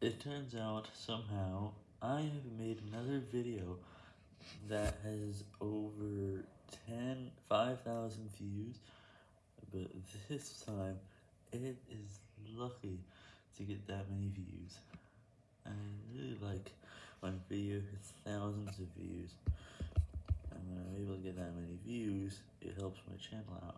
It turns out, somehow, I have made another video that has over 10, 5,000 views, but this time, it is lucky to get that many views. I really like when a video has thousands of views, and when I'm able to get that many views, it helps my channel out.